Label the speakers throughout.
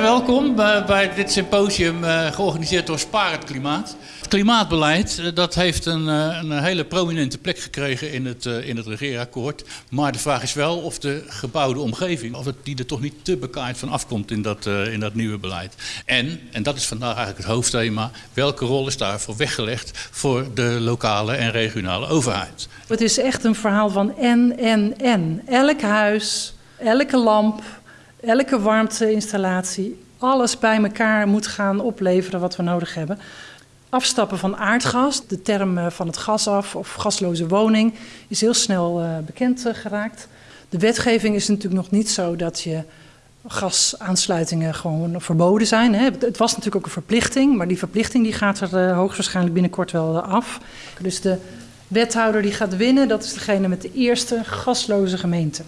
Speaker 1: welkom bij, dit symposium uh, georganiseerd door Spaar het Klimaat. Het klimaatbeleid uh, dat heeft een, uh, een, hele prominente plek gekregen in het, in het regeerakkoord. Maar de vraag is wel of de gebouwde omgeving, of het, die er toch niet te bekaaid van afkomt in dat, in dat nieuwe beleid. En, en dat is vandaag eigenlijk het hoofdthema, welke rol is daarvoor weggelegd voor de lokale en regionale overheid?
Speaker 2: Het is echt een verhaal van en, en, en. Elk huis, elke lamp, elke warmteinstallatie, alles bij elkaar moet gaan opleveren wat we nodig hebben. Afstappen van aardgas, de term eh, van het gas af of gasloze woning, is heel snel uh, bekend uh, geraakt. De wetgeving is natuurlijk nog niet zo dat je gasaansluitingen gewoon verboden zijn. Het was natuurlijk ook een verplichting, maar die verplichting die gaat er hoogstwaarschijnlijk binnenkort wel af. Dus de wethouder die gaat winnen, dat is degene met de eerste gasloze gemeente.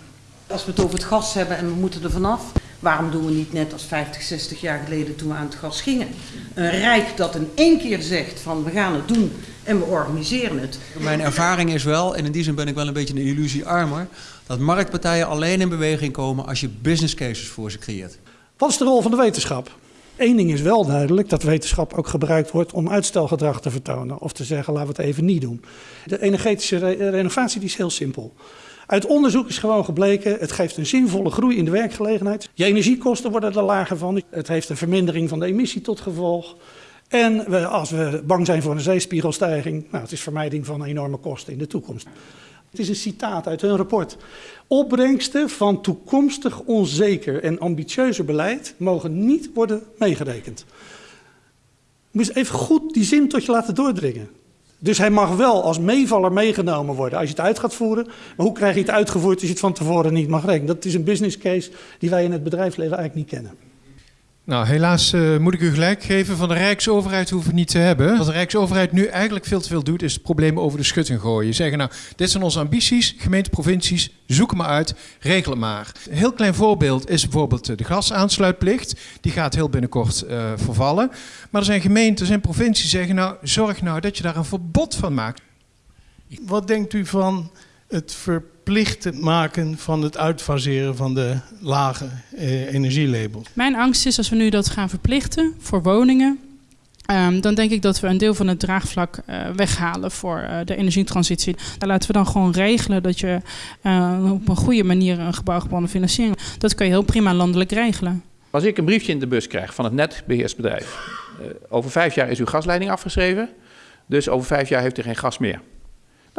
Speaker 3: Als we het over het gas hebben en we moeten er vanaf, waarom doen we niet net als 50, 60 jaar geleden toen we aan het gas gingen? Een rijk dat in één keer zegt van we gaan het doen en we organiseren het.
Speaker 4: Mijn ervaring is wel, en in die zin ben ik wel een beetje een illusie armer, dat marktpartijen alleen in beweging komen als je business cases voor ze creëert.
Speaker 5: Wat is de rol van de wetenschap? Eén ding is wel duidelijk, dat wetenschap ook gebruikt wordt om uitstelgedrag te vertonen. Of te zeggen, laten we het even niet doen. De energetische re renovatie die is heel simpel. Uit onderzoek is gewoon gebleken, het geeft een zinvolle groei in de werkgelegenheid. Je energiekosten worden er lager van. Het heeft een vermindering van de emissie tot gevolg. En als we bang zijn voor een zeespiegelstijging, nou, het is vermijding van enorme kosten in de toekomst. Het is een citaat uit hun rapport. Opbrengsten van toekomstig onzeker en ambitieuzer beleid mogen niet worden meegerekend. Je moet even goed die zin tot je laten doordringen. Dus hij mag wel als meevaller meegenomen worden als je het uit gaat voeren. Maar hoe krijg je het uitgevoerd als je het van tevoren niet mag rekenen? Dat is een business case die wij in het bedrijfsleven eigenlijk niet kennen.
Speaker 6: Nou, helaas uh, moet ik u gelijk geven. Van de Rijksoverheid hoeven we niet te hebben. Wat de Rijksoverheid nu eigenlijk veel te veel doet, is het probleem over de schutting gooien. Zeggen nou, dit zijn onze ambities, gemeente, provincies, zoek maar uit, regel maar. Een heel klein voorbeeld is bijvoorbeeld de gasaansluitplicht. Die gaat heel binnenkort uh, vervallen. Maar er zijn gemeentes en provincies die zeggen nou, zorg nou dat je daar een verbod van maakt.
Speaker 7: Wat denkt u van het verplichtend maken van het uitfaseren van de lage eh, energielabels.
Speaker 8: Mijn angst is als we nu dat gaan verplichten voor woningen, um, dan denk ik dat we een deel van het draagvlak uh, weghalen voor uh, de energietransitie. Daar laten we dan gewoon regelen dat je uh, op een goede manier een gebouwgebonden financiering. Dat kan je heel prima landelijk regelen.
Speaker 9: Als ik een briefje in de bus krijg van het netbeheersbedrijf. over vijf jaar is uw gasleiding afgeschreven. Dus over vijf jaar heeft u geen gas meer.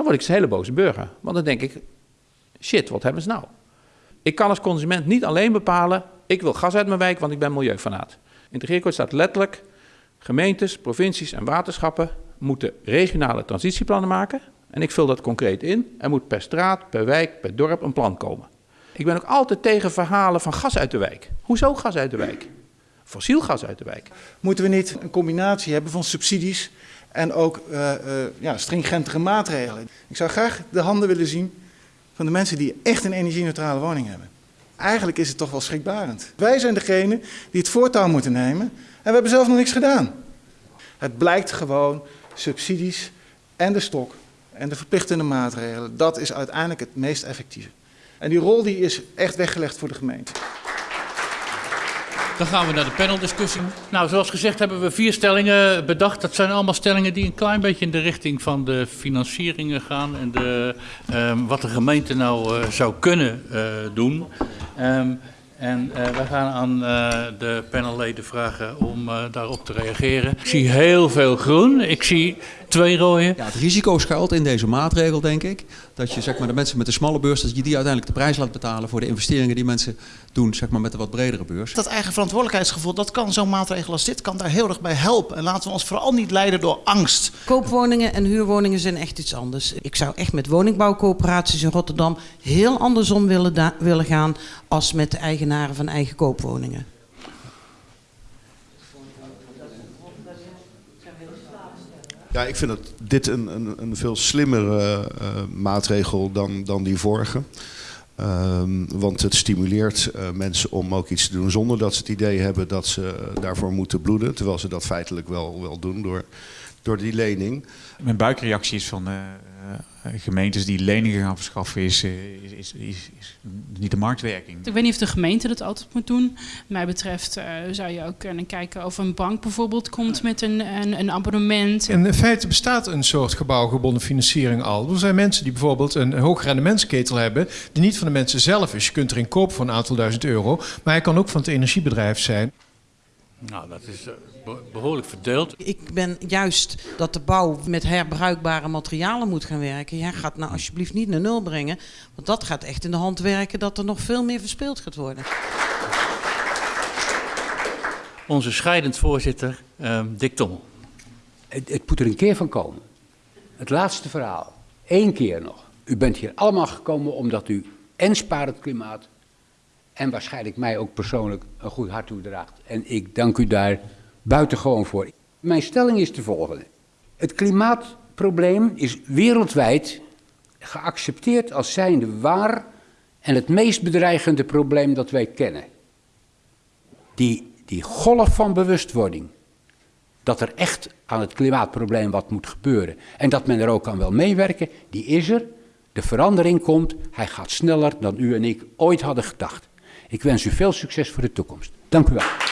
Speaker 9: Dan word ik een hele boze burger. Want dan denk ik, shit, wat hebben ze nou? Ik kan als consument niet alleen bepalen, ik wil gas uit mijn wijk, want ik ben milieufanaat. In het staat letterlijk, gemeentes, provincies en waterschappen moeten regionale transitieplannen maken. En ik vul dat concreet in. Er moet per straat, per wijk, per dorp een plan komen. Ik ben ook altijd tegen verhalen van gas uit de wijk. Hoezo gas uit de wijk? Fossiel gas uit de wijk.
Speaker 10: Moeten we niet een combinatie hebben van subsidies en ook uh, uh, ja, stringentere maatregelen? Ik zou graag de handen willen zien van de mensen die echt een energie-neutrale woning hebben. Eigenlijk is het toch wel schrikbarend. Wij zijn degene die het voortouw moeten nemen en we hebben zelf nog niks gedaan. Het blijkt gewoon subsidies en de stok en de verplichtende maatregelen, dat is uiteindelijk het meest effectieve. En die rol die is echt weggelegd voor de gemeente.
Speaker 1: Dan gaan we naar de paneldiscussie. Nou, zoals gezegd hebben we vier stellingen bedacht. Dat zijn allemaal stellingen die een klein beetje in de richting van de financieringen gaan en de, um, wat de gemeente nou uh, zou kunnen uh, doen. Um, en uh, we gaan aan de panelleden vragen om daarop te reageren. Ik zie heel veel groen. Ik zie twee rode.
Speaker 4: Ja, het risico schuilt in deze maatregel, denk ik. Dat je zeg maar, de mensen met de smalle beurs, dat je die uiteindelijk de prijs laat betalen voor de investeringen die mensen doen zeg maar, met de wat bredere beurs.
Speaker 11: Dat eigen verantwoordelijkheidsgevoel, dat kan zo'n maatregel als dit kan daar heel erg bij helpen. En laten we ons vooral niet leiden door angst.
Speaker 3: Koopwoningen en huurwoningen zijn echt iets anders. Ik zou echt met woningbouwcoöperaties in Rotterdam heel andersom willen, willen gaan als met de eigenaren van eigen koopwoningen.
Speaker 12: Ja, ik vind dat dit een, een, een veel slimmere uh, maatregel dan, dan die vorige. Um, want het stimuleert uh, mensen om ook iets te doen zonder dat ze het idee hebben dat ze daarvoor moeten bloeden. Terwijl ze dat feitelijk wel, wel doen door, door die lening.
Speaker 13: Mijn buikreactie is van, uh, gemeentes die leningen gaan verschaffen is, uh, is, is, is, is, niet de marktwerking.
Speaker 8: Ik weet niet of de gemeente dat altijd moet doen. Wat mij betreft uh, zou je ook kunnen kijken of een bank bijvoorbeeld komt met een, een, een abonnement.
Speaker 6: En in feite bestaat een soort gebouwgebonden financiering al. Er zijn mensen die bijvoorbeeld een hoogrendementsketel hebben, die niet van de mensen zelf is. Je kunt erin kopen voor een aantal duizend euro, maar hij kan ook van het energiebedrijf zijn.
Speaker 1: Nou, dat is behoorlijk verdeeld.
Speaker 3: Ik ben juist dat de bouw met herbruikbare materialen moet gaan werken. Ja, gaat nou alsjeblieft niet naar nul brengen. Want dat gaat echt in de hand werken dat er nog veel meer verspeeld gaat worden.
Speaker 1: Onze scheidend voorzitter, uh, Dick Tommel.
Speaker 14: Het, het moet er een keer van komen. Het laatste verhaal. Eén keer nog. U bent hier allemaal gekomen omdat u en spaart het klimaat en waarschijnlijk mij ook persoonlijk een goed hart toedraagt. En ik dank u daar buitengewoon voor. Mijn stelling is de volgende. Het klimaatprobleem is wereldwijd geaccepteerd als zijnde waar en het meest bedreigende probleem dat wij kennen. Die, die golf van bewustwording, dat er echt aan het klimaatprobleem wat moet gebeuren en dat men er ook aan wil meewerken, die is er. De verandering komt, hij gaat sneller dan u en ik ooit hadden gedacht. Ik wens u veel succes voor de toekomst. Dank u wel.